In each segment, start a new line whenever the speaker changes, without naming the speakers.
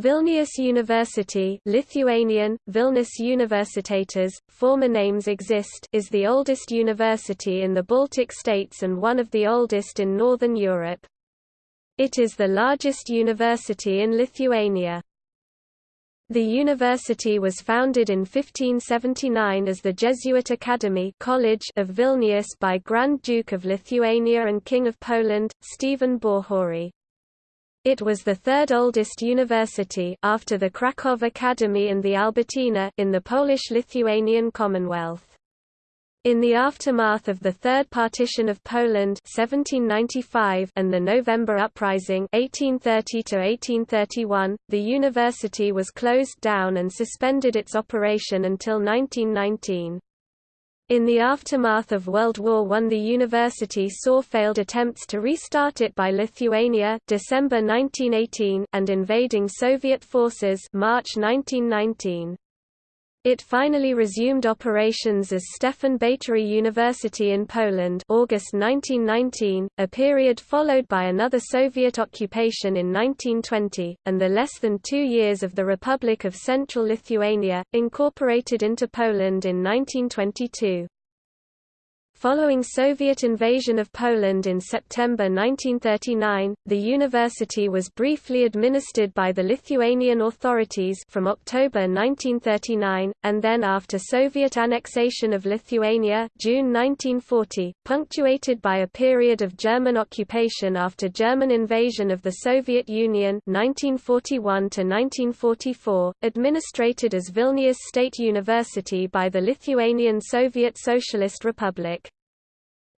Vilnius University Lithuanian, Vilnius Universitetas, former names exist is the oldest university in the Baltic states and one of the oldest in Northern Europe. It is the largest university in Lithuania. The university was founded in 1579 as the Jesuit Academy College of Vilnius by Grand Duke of Lithuania and King of Poland, Stephen Batory. It was the third oldest university after the Krakow Academy and the Albertina in the Polish-Lithuanian Commonwealth. In the aftermath of the Third Partition of Poland 1795 and the November Uprising 1830 the university was closed down and suspended its operation until 1919. In the aftermath of World War I the university saw failed attempts to restart it by Lithuania December 1918 and invading Soviet forces March 1919. It finally resumed operations as Stefan Batory University in Poland August 1919, a period followed by another Soviet occupation in 1920, and the less than two years of the Republic of Central Lithuania, incorporated into Poland in 1922. Following Soviet invasion of Poland in September 1939, the university was briefly administered by the Lithuanian authorities from October 1939, and then after Soviet annexation of Lithuania June 1940, punctuated by a period of German occupation after German invasion of the Soviet Union 1941 1944, administrated as Vilnius State University by the Lithuanian Soviet Socialist Republic.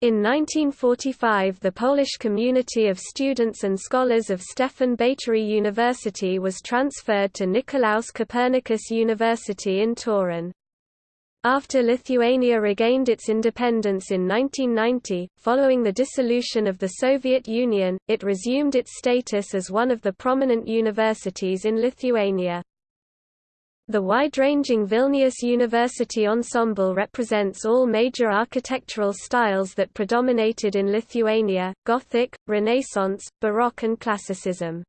In 1945 the Polish community of students and scholars of Stefan Batory University was transferred to Nicolaus Copernicus University in Torun. After Lithuania regained its independence in 1990, following the dissolution of the Soviet Union, it resumed its status as one of the prominent universities in Lithuania. The wide-ranging Vilnius University ensemble represents all major architectural styles that predominated in Lithuania, Gothic, Renaissance, Baroque and Classicism.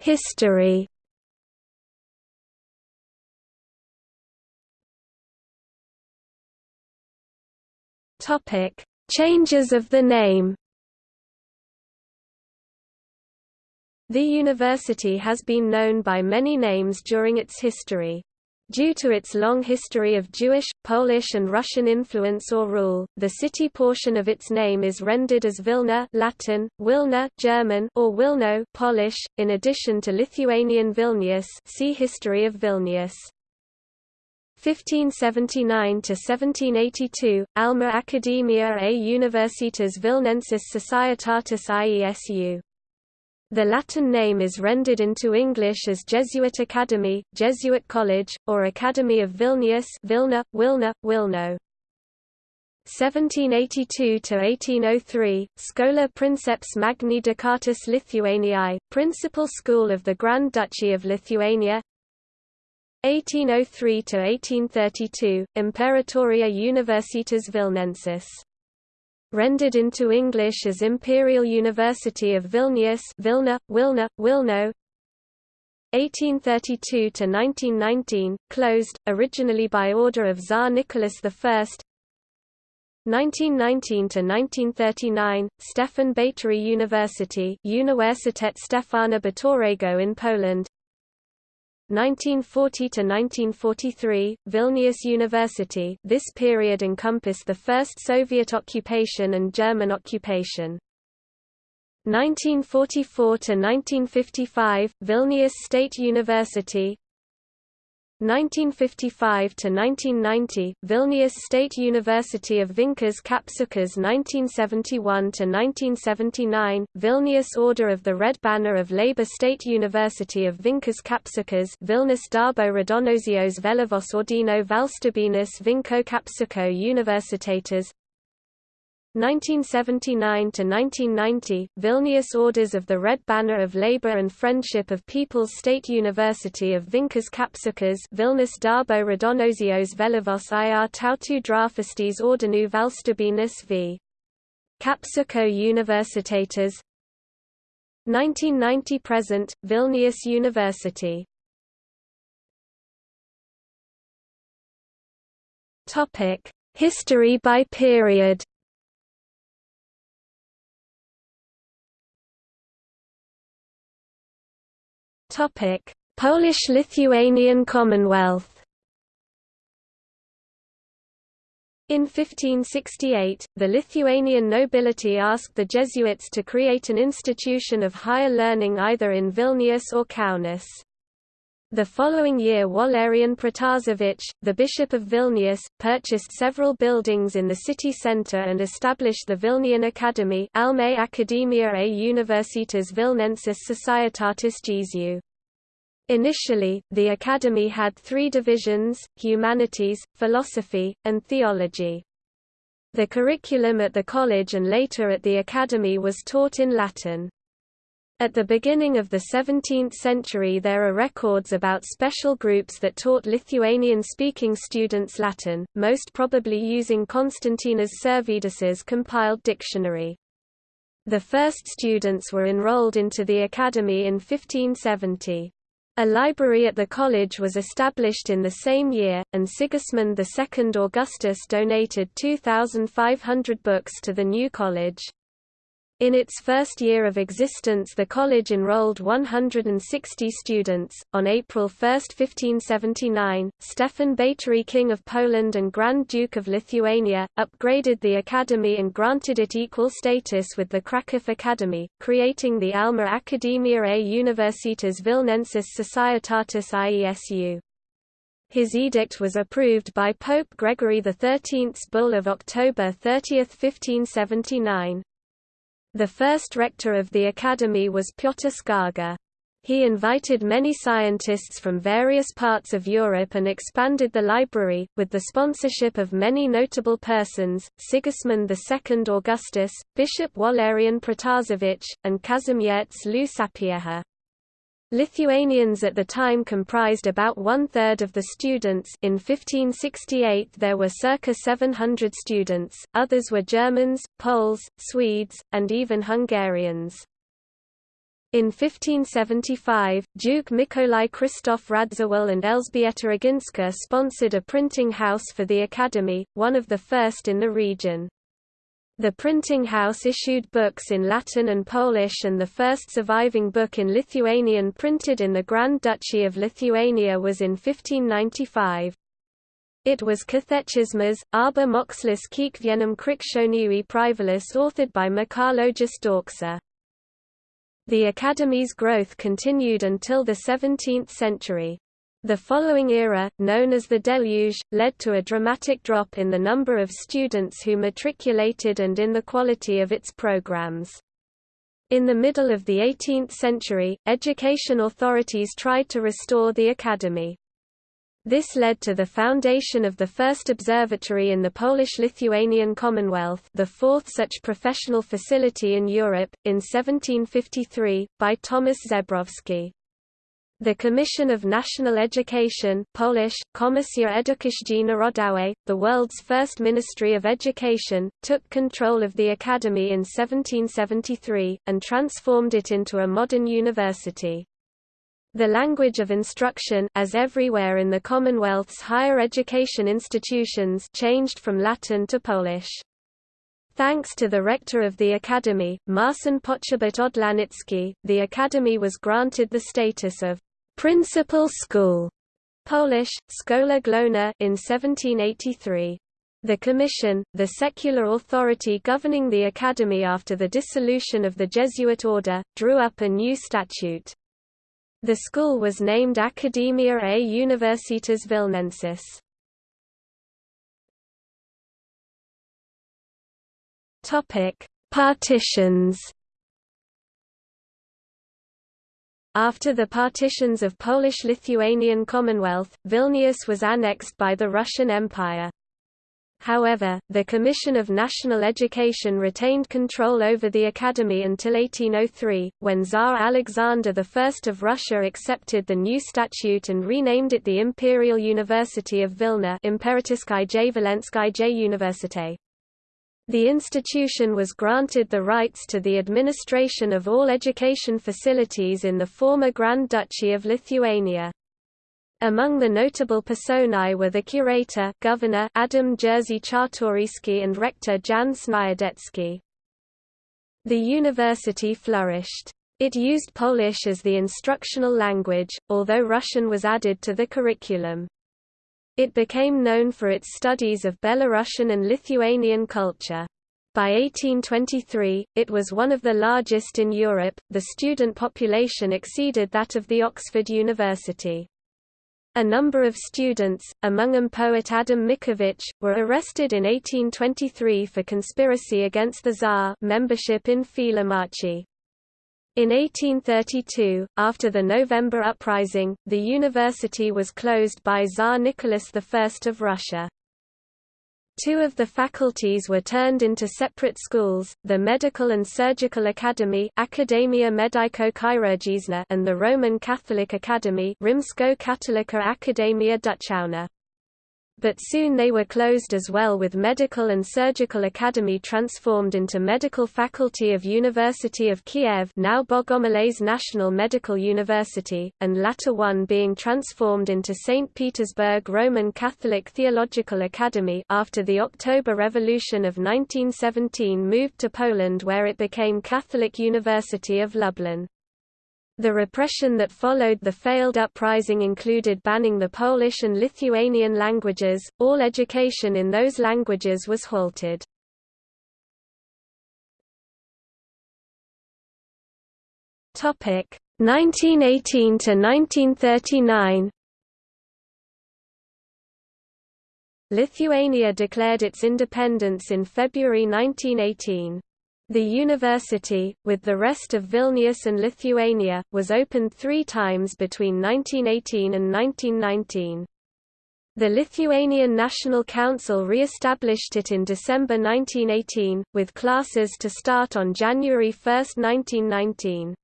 History Changes of the name The university has been known by many names during its history. Due to its long history of Jewish, Polish and Russian influence or rule, the city portion of its name is rendered as Vilna Latin, Wilna German or Wilno Polish, in addition to Lithuanian Vilnius see History of Vilnius. 1579–1782, Alma Academia a Universitas Vilnensis Societatis IESU the Latin name is rendered into English as Jesuit Academy, Jesuit College, or Academy of Vilnius Vilna, Wilna, Wilno. 1782–1803, Schola Princeps Magni Ducatus Lithuaniae, Principal School of the Grand Duchy of Lithuania 1803–1832, Imperatoria Universitas Vilnensis rendered into English as Imperial University of Vilnius Vilna, Wilna, Wilno. 1832–1919, closed, originally by order of Tsar Nicholas I 1919–1939, Stefan Batory University Universitet Stefana Batorego in Poland 1940–1943, Vilnius University this period encompassed the first Soviet occupation and German occupation. 1944–1955, Vilnius State University 1955–1990, Vilnius State University of Vinkas Kapsukas 1971 to 1979, Vilnius Order of the Red Banner of Labour State University of Vinkas Kapsukas Vilnius Darbo Raudonosios Vėliavos Ordino Valstybinis Vinko Kapsuko Universitates 1979–1990, Vilnius Orders of the Red Banner of Labour and Friendship of People's State University of Vinkas Kapsukas Vilnius Darbo Raudonosios Vėliavos ir Tautų draugystės Ordinų Valstybinis v. Kapsuko Universitetas 1990 present Vilnius University. History by period Polish-Lithuanian Commonwealth In 1568, the Lithuanian nobility asked the Jesuits to create an institution of higher learning either in Vilnius or Kaunas. The following year Walerian Protasevich, the Bishop of Vilnius, purchased several buildings in the city centre and established the Vilnian Academy Alma Academia a Universitas Vilnensis Societatis Jesu. Initially, the Academy had three divisions, humanities, philosophy, and theology. The curriculum at the college and later at the Academy was taught in Latin. At the beginning of the 17th century there are records about special groups that taught Lithuanian-speaking students Latin, most probably using Konstantinas Sirvydas's compiled dictionary. The first students were enrolled into the academy in 1570. A library at the college was established in the same year, and Sigismund II Augustus donated 2,500 books to the new college. In its first year of existence, the college enrolled 160 students. On April 1, 1579, Stefan Batory, King of Poland and Grand Duke of Lithuania, upgraded the academy and granted it equal status with the Krakow Academy, creating the Alma Academia a Universitas Vilnensis Societatis IESU. His edict was approved by Pope Gregory XIII's bull of October 30, 1579. The first rector of the academy was Piotr Skarga. He invited many scientists from various parts of Europe and expanded the library, with the sponsorship of many notable persons, Sigismund II Augustus, Bishop Walerian Protasevich, and Kazimierz Lu Sapieha. Lithuanians at the time comprised about one-third of the students in 1568 there were circa 700 students, others were Germans, Poles, Swedes, and even Hungarians. In 1575, Duke Mikołaj Krzysztof Radziwill and Elżbieta Ogińska sponsored a printing house for the academy, one of the first in the region. The printing house issued books in Latin and Polish and the first surviving book in Lithuanian printed in the Grand Duchy of Lithuania was in 1595. It was Katechismas, Arba Mokslis Kiekvienam Krikščioniui Privalis authored by Mikalojus Daukša. The Academy's growth continued until the 17th century. The following era, known as the Deluge, led to a dramatic drop in the number of students who matriculated and in the quality of its programs. In the middle of the 18th century, education authorities tried to restore the academy. This led to the foundation of the first observatory in the Polish-Lithuanian Commonwealth the fourth such professional facility in Europe, in 1753, by Thomas Zebrowski. The Commission of National Education Polish, Komisja Edukacji Narodowej, the world's first Ministry of Education, took control of the academy in 1773, and transformed it into a modern university. The language of instruction as everywhere in the Commonwealth's higher education institutions changed from Latin to Polish. Thanks to the rector of the academy, Marcin Poczobut Odlanicki, the academy was granted the status of Principal School, Polish, Szkoła Główna in 1783. The Commission, the secular authority governing the academy after the dissolution of the Jesuit order, drew up a new statute. The school was named Academia a Universitas Vilnensis. Partitions After the partitions of Polish-Lithuanian Commonwealth, Vilnius was annexed by the Russian Empire. However, the Commission of National Education retained control over the academy until 1803, when Tsar Alexander I of Russia accepted the new statute and renamed it the Imperial University of Vilna Université. The institution was granted the rights to the administration of all education facilities in the former Grand Duchy of Lithuania. Among the notable personae were the curator governor Adam Jerzy Czartoryski and rector Jan Sniadecki. The university flourished. It used Polish as the instructional language, although Russian was added to the curriculum. It became known for its studies of Belarusian and Lithuanian culture. By 1823, it was one of the largest in Europe, the student population exceeded that of the Oxford University. A number of students, among them poet Adam Mickiewicz, were arrested in 1823 for conspiracy against the Tsar membership in File Marchi. In 1832, after the November Uprising, the university was closed by Tsar Nicholas I of Russia. Two of the faculties were turned into separate schools, the Medical and Surgical Academy Akademia Medico-Chirurgiczna and the Roman Catholic Academy Rimsko-Katolika Akademia Duchowna but soon they were closed as well with Medical and Surgical Academy transformed into Medical Faculty of University of Kiev now Bogomolets National Medical University, and latter one being transformed into St. Petersburg Roman Catholic Theological Academy after the October Revolution of 1917 moved to Poland where it became Catholic University of Lublin. The repression that followed the failed uprising included banning the Polish and Lithuanian languages, all education in those languages was halted. Topic 1918 to 1939 Lithuania declared its independence in February 1918. The university, with the rest of Vilnius and Lithuania, was opened three times between 1918 and 1919. The Lithuanian National Council re-established it in December 1918, with classes to start on January 1, 1919.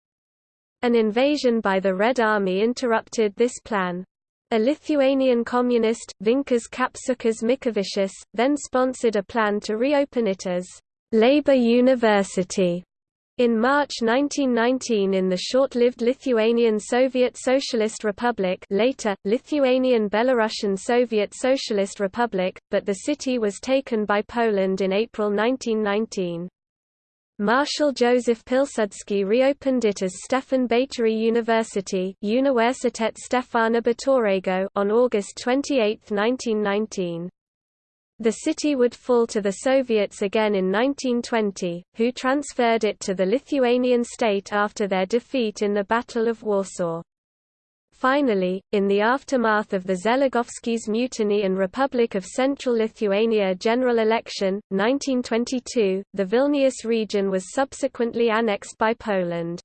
An invasion by the Red Army interrupted this plan. A Lithuanian communist, Vinkas Kapsukas Mickevičius, then sponsored a plan to reopen it as Labour University in March 1919 in the short-lived Lithuanian Soviet Socialist Republic later, Lithuanian Belarusian Soviet Socialist Republic, but the city was taken by Poland in April 1919. Marshal Joseph Pilsudski reopened it as Stefan Batory University Stefana Batorego on August 28, 1919. The city would fall to the Soviets again in 1920, who transferred it to the Lithuanian state after their defeat in the Battle of Warsaw. Finally, in the aftermath of the Żeligowski's mutiny and Republic of Central Lithuania general election, 1922, the Vilnius region was subsequently annexed by Poland.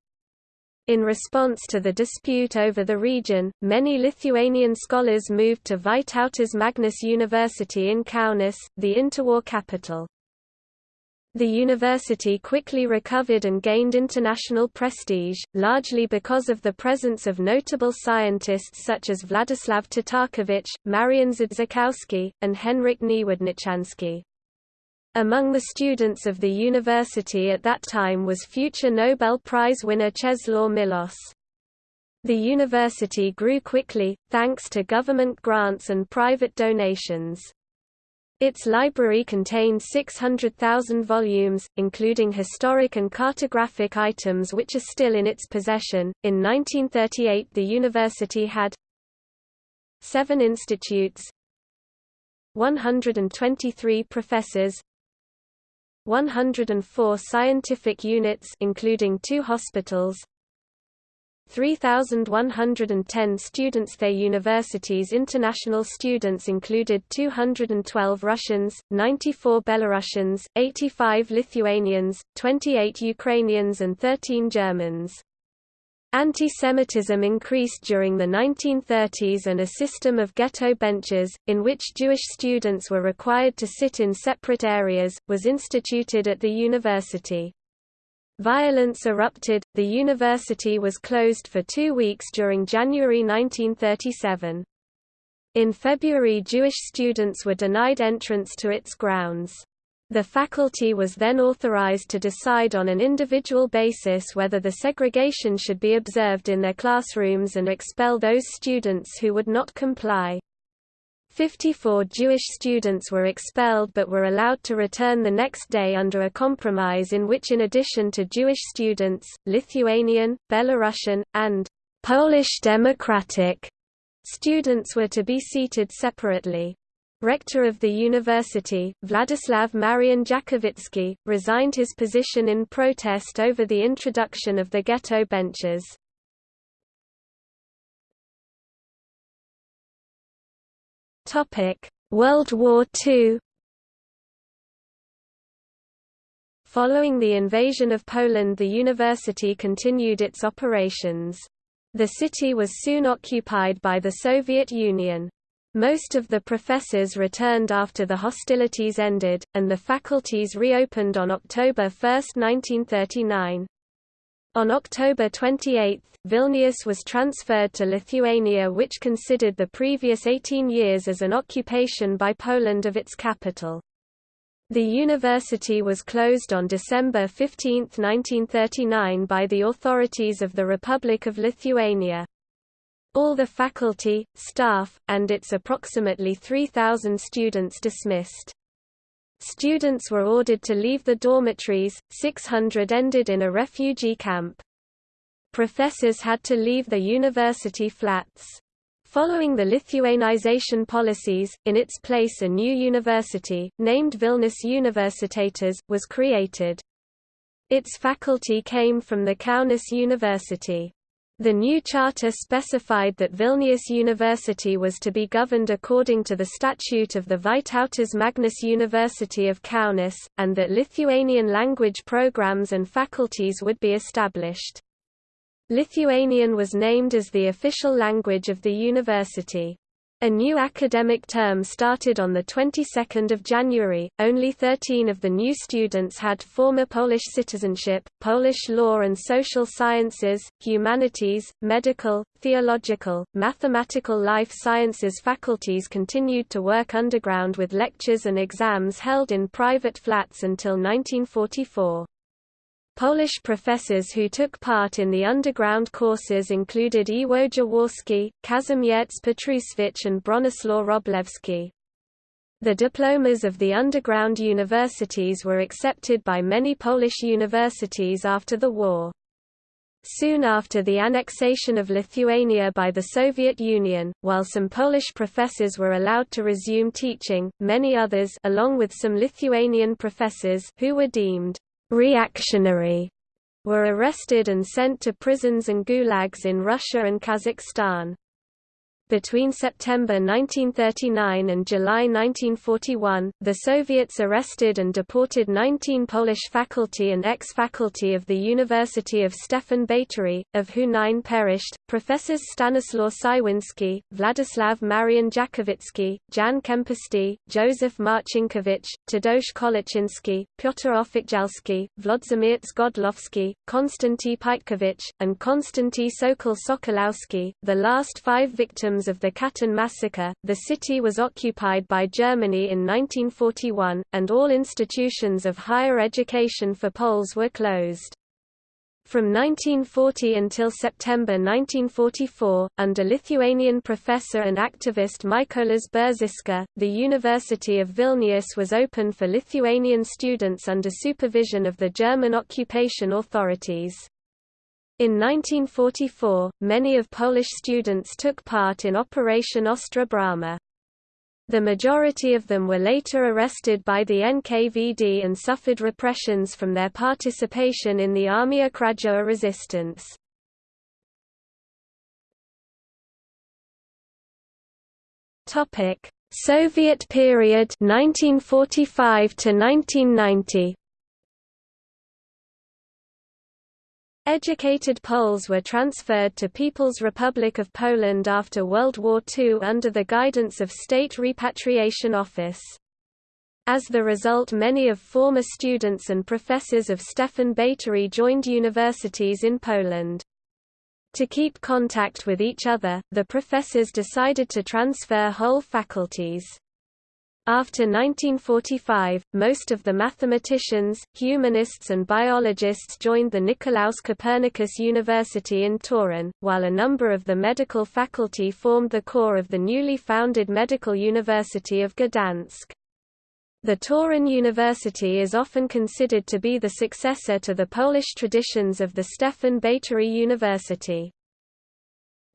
In response to the dispute over the region, many Lithuanian scholars moved to Vytautas Magnus University in Kaunas, the interwar capital. The university quickly recovered and gained international prestige, largely because of the presence of notable scientists such as Vladislav Tatarkiewicz, Marian Zdziechowski, and Henryk Niewodniczański. Among the students of the university at that time was future Nobel Prize winner Czesław Miłosz. The university grew quickly, thanks to government grants and private donations. Its library contained 600,000 volumes, including historic and cartographic items which are still in its possession. In 1938, the university had seven institutes, 123 professors, 104 scientific units including two hospitals 3,110 students Their university's international students included 212 Russians, 94 Belarusians, 85 Lithuanians, 28 Ukrainians and 13 Germans. Anti-Semitism increased during the 1930s and a system of ghetto benches, in which Jewish students were required to sit in separate areas, was instituted at the university. Violence erupted, the university was closed for two weeks during January 1937. In February Jewish students were denied entrance to its grounds. The faculty was then authorized to decide on an individual basis whether the segregation should be observed in their classrooms and expel those students who would not comply. 54 Jewish students were expelled but were allowed to return the next day under a compromise in which in addition to Jewish students, Lithuanian, Belarusian, and Polish Democratic students were to be seated separately. Rector of the university, Vladislav Marian Jakowicki, resigned his position in protest over the introduction of the ghetto benches. World War II Following the invasion of Poland the university continued its operations. The city was soon occupied by the Soviet Union. Most of the professors returned after the hostilities ended, and the faculties reopened on October 1, 1939. On October 28, Vilnius was transferred to Lithuania which considered the previous 18 years as an occupation by Poland of its capital. The university was closed on December 15, 1939 by the authorities of the Republic of Lithuania. All the faculty, staff, and its approximately 3,000 students dismissed. Students were ordered to leave the dormitories, 600 ended in a refugee camp. Professors had to leave the university flats. Following the Lithuanization policies, in its place a new university, named Vilnius Universitetas, was created. Its faculty came from the Kaunas University. The new charter specified that Vilnius University was to be governed according to the statute of the Vytautas Magnus University of Kaunas, and that Lithuanian language programs and faculties would be established. Lithuanian was named as the official language of the university. A new academic term started on the 22nd of January. Only 13 of the new students had former Polish citizenship. Polish law and social sciences, humanities, medical, theological, mathematical life sciences faculties continued to work underground with lectures and exams held in private flats until 1944. Polish professors who took part in the underground courses included Iwo Jaworski, Kazimierz Petrusewicz and Bronislaw Wróblewski. The diplomas of the underground universities were accepted by many Polish universities after the war. Soon after the annexation of Lithuania by the Soviet Union, while some Polish professors were allowed to resume teaching, many others along with some Lithuanian professors who were deemed reactionary were arrested and sent to prisons and gulags in Russia and Kazakhstan. Between September 1939 and July 1941, the Soviets arrested and deported 19 Polish faculty and ex-faculty of the University of Stefan Batory, of who nine perished. Professors Stanislaw Cywinski, Vladislav Marian Jakowicki, Jan Kempisty, Joseph Marcinkiewicz, Tadeusz Koliczynski, Piotr Oficjalski, Włodzimierz Godlowski, Konstanty Pietkowicz, and Konstanty Sokol Sokolowski, the last five victims victims of the Katyn massacre. The city was occupied by Germany in 1941, and all institutions of higher education for Poles were closed. From 1940 until September 1944, under Lithuanian professor and activist Mykolas Biržiška, the University of Vilnius was open for Lithuanian students under supervision of the German occupation authorities. In 1944, many of Polish students took part in Operation Ostra Brama. The majority of them were later arrested by the NKVD and suffered repressions from their participation in the Armia Krajowa resistance. Soviet period 1945 to 1990 Educated Poles were transferred to People's Republic of Poland after World War II under the guidance of State Repatriation Office. As the result many of former students and professors of Stefan Batory joined universities in Poland. To keep contact with each other, the professors decided to transfer whole faculties. After 1945, most of the mathematicians, humanists and biologists joined the Nicolaus Copernicus University in Torun, while a number of the medical faculty formed the core of the newly founded Medical University of Gdansk. The Torun University is often considered to be the successor to the Polish traditions of the Stefan Batory University.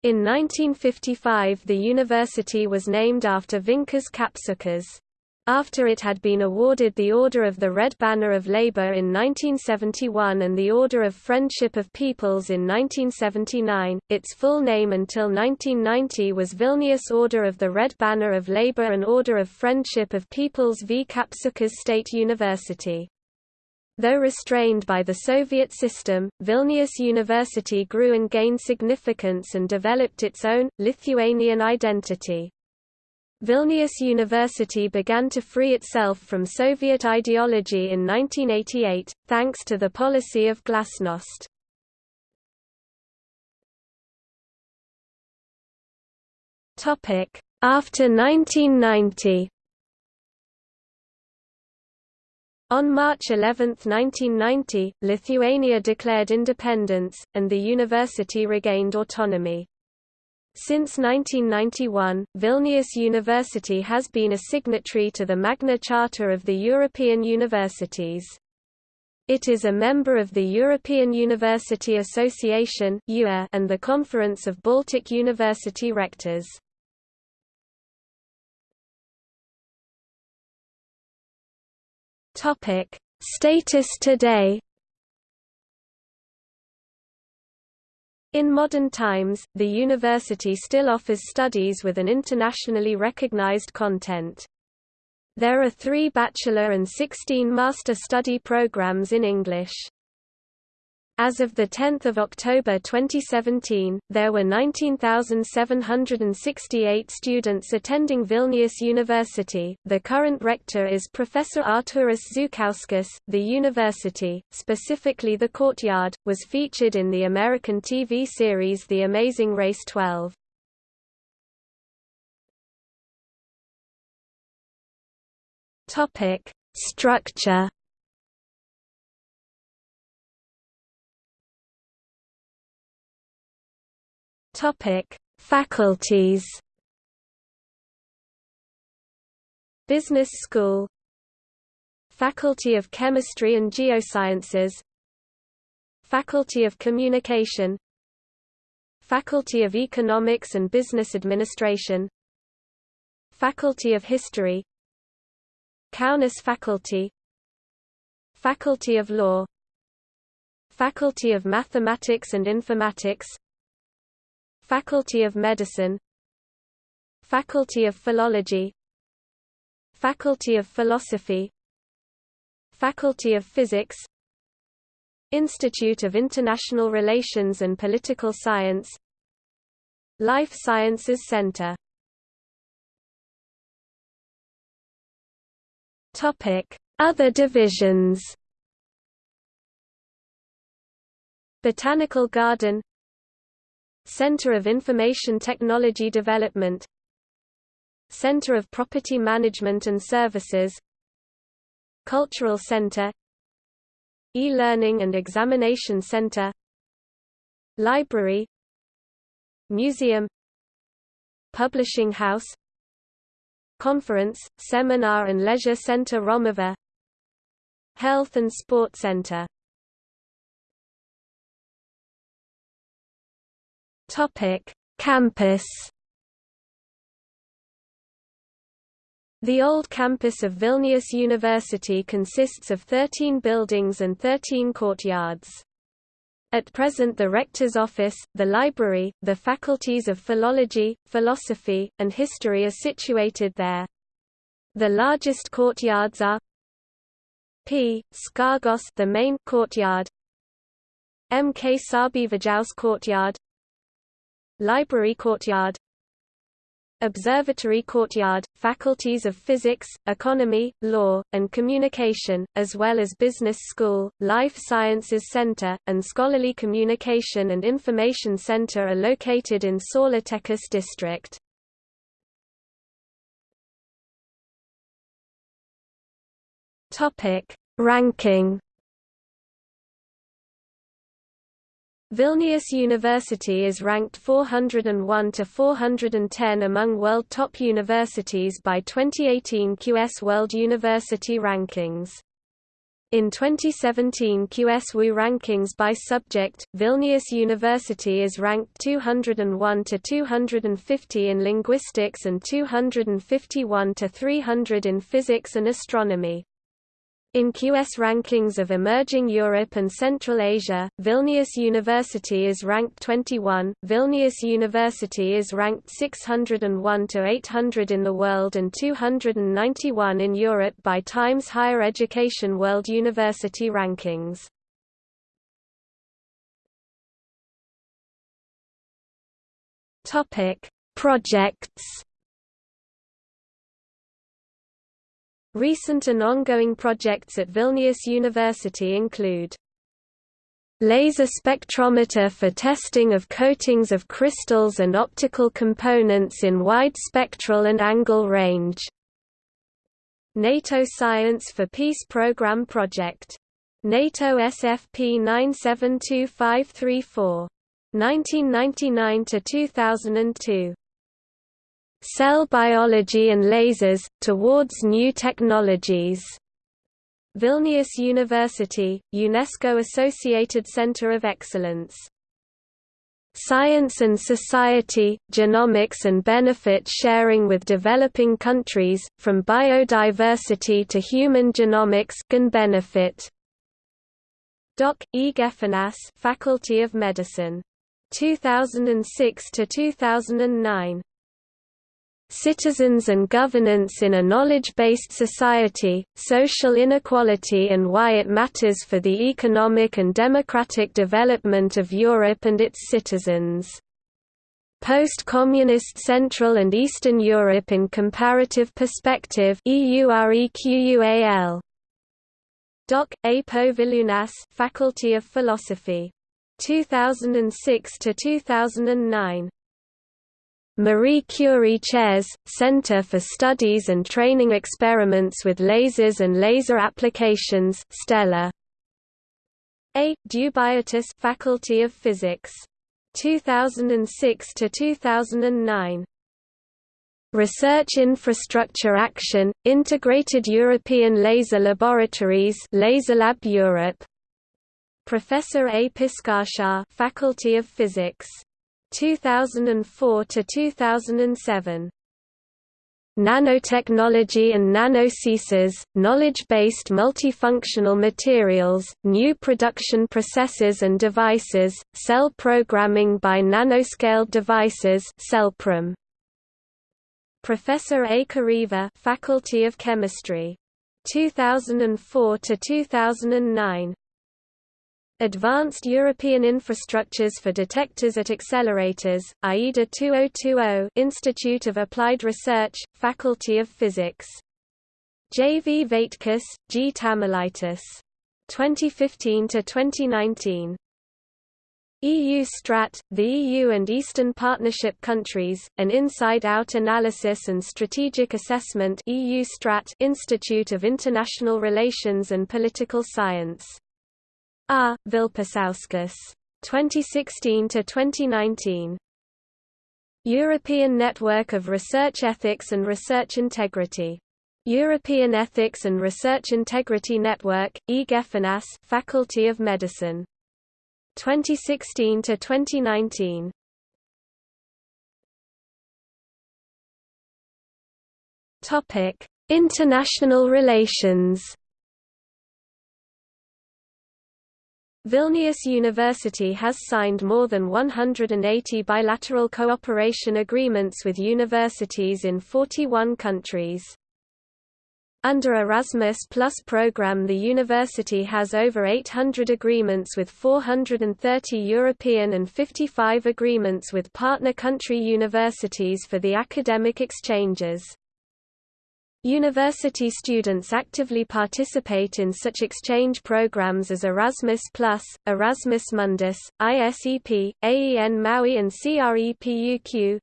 In 1955 the university was named after Vincas Kapsukas. After it had been awarded the Order of the Red Banner of Labour in 1971 and the Order of Friendship of Peoples in 1979, its full name until 1990 was Vilnius Order of the Red Banner of Labour and Order of Friendship of Peoples v Kapsukas State University. Though restrained by the Soviet system, Vilnius University grew and gained significance and developed its own, Lithuanian identity. Vilnius University began to free itself from Soviet ideology in 1988, thanks to the policy of glasnost. After 1990 On March 11, 1990, Lithuania declared independence, and the university regained autonomy. Since 1991, Vilnius University has been a signatory to the Magna Charta of the European Universities. It is a member of the European University Association and the Conference of Baltic University Rectors. Topic: Status today. In modern times, the university still offers studies with an internationally recognized content. There are three bachelor and 16 master study programs in English. As of 10 October 2017, there were 19,768 students attending Vilnius University. The current rector is Professor Artūras Žukauskas. The university, specifically the courtyard, was featured in the American TV series The Amazing Race 12. Topic: Structure Topic: Faculties. Business School. Faculty of Chemistry and Geosciences. Faculty of Communication. Faculty of Economics and Business Administration. Faculty of History. Kaunas Faculty. Faculty of Law. Faculty of Mathematics and Informatics Faculty of Medicine. Faculty of Philology. Faculty of Philosophy. Faculty of Physics. Institute of International Relations and Political Science. Life Sciences Center. Topic. Other divisions. Botanical Garden Center of Information Technology Development. Center of Property Management and Services. Cultural Center. E-Learning and Examination Center. Library. Museum. Publishing House. Conference, Seminar and Leisure Center Romuva Health and Sport Center Topic: Campus. The old campus of Vilnius University consists of 13 buildings and 13 courtyards. At present the rector's office, the library, the faculties of philology, philosophy, and history are situated there. The largest courtyards are P. Skargos the main courtyard M. K. Sarbievijaus courtyard Library Courtyard Observatory Courtyard, faculties of physics, economy, law, and communication, as well as business school, life sciences center, and scholarly communication and information center are located in Saulėtekis district. Ranking Vilnius University is ranked 401 to 410 among world top universities by 2018 QS World University Rankings. In 2017 QS QSWU rankings by subject, Vilnius University is ranked 201 to 250 in linguistics and 251 to 300 in physics and astronomy. In QS rankings of emerging Europe and Central Asia, Vilnius University is ranked 21, Vilnius University is ranked 601 to 800 in the world and 291 in Europe by Times Higher Education World University Rankings. Projects Recent and ongoing projects at Vilnius University include Laser spectrometer for testing of coatings of crystals and optical components in wide spectral and angle range. NATO Science for Peace Program Project. NATO SFP 972534. 1999 to 2002. Cell Biology and Lasers, Towards New Technologies. Vilnius University, UNESCO-associated Center of Excellence. Science and Society, Genomics and Benefit Sharing with Developing Countries, From Biodiversity to Human Genomics can benefit. Doc. E. Gefenas Faculty of Medicine. 2006 to 2009. Citizens and Governance in a Knowledge-Based Society, Social Inequality and Why It Matters for the Economic and Democratic Development of Europe and its Citizens. Post-Communist Central and Eastern Europe in Comparative Perspective EUREQUAL. Doc. A. Poviliūnas Faculty of Philosophy. 2006–2009 Marie Curie Chairs, Center for Studies and Training Experiments with Lasers and Laser Applications Stella. A. Dubietis Faculty of Physics. 2006 to 2009. Research Infrastructure Action, Integrated European Laser Laboratories Laserlab Europe. Professor A. Piskarskas Faculty of Physics 2004 to 2007 Nanotechnology and Nanosensors, Knowledge-Based Multifunctional Materials, New Production Processes and Devices, Cell Programming by Nanoscaled Devices CellProm. Professor A. Kareiva Faculty of Chemistry. 2004 to 2009 Advanced European Infrastructures for Detectors at Accelerators, AIDA 2020 Institute of Applied Research, Faculty of Physics. J. V. Vaitkus, G. Tamulaitis. 2015–2019 EU Strat, the EU and Eastern Partnership countries, an inside-out analysis and strategic assessment EU Strat Institute of International Relations and Political Science R. Vilpišauskas. 2016 to 2019. European Network of Research Ethics and Research Integrity. European Ethics and Research Integrity Network, E. Gefenas, Faculty of Medicine. 2016 to 2019. Topic: International relations. Vilnius University has signed more than 180 bilateral cooperation agreements with universities in 41 countries. Under Erasmus Plus program the university has over 800 agreements with 430 European and 55 agreements with partner country universities for the academic exchanges. University students actively participate in such exchange programs as Erasmus+, Erasmus Mundus, ISEP, AEN Maui and CREPUQ.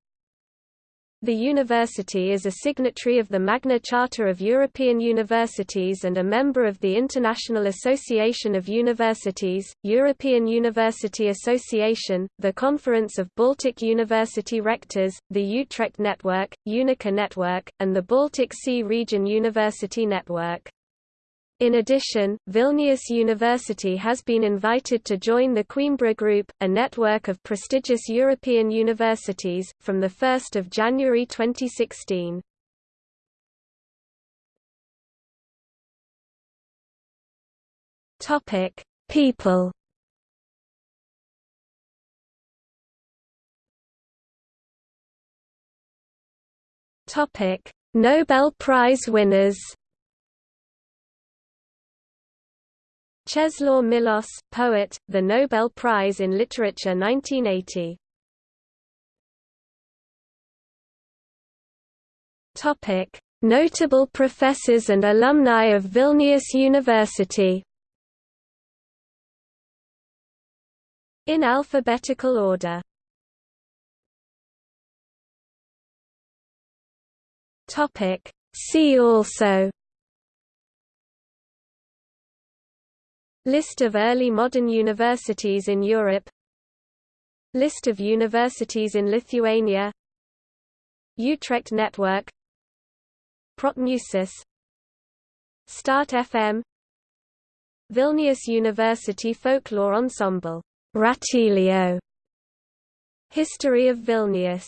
The university is a signatory of the Magna Charta of European Universities and a member of the International Association of Universities, European University Association, the Conference of Baltic University Rectors, the Utrecht Network, UNICA Network, and the Baltic Sea Region University Network. In addition, Vilnius University has been invited to join the Coimbra Group, a network of prestigious European universities, from 1 January 2016. People Nobel Prize winners Czesław Miłosz, poet, the Nobel Prize in Literature 1980. Topic: Notable professors and alumni of Vilnius University. In alphabetical order. Topic: See also List of early modern universities in Europe. List of universities in Lithuania. Utrecht Network. Protmusis Start FM Vilnius University Folklore Ensemble. Ratilio. History of Vilnius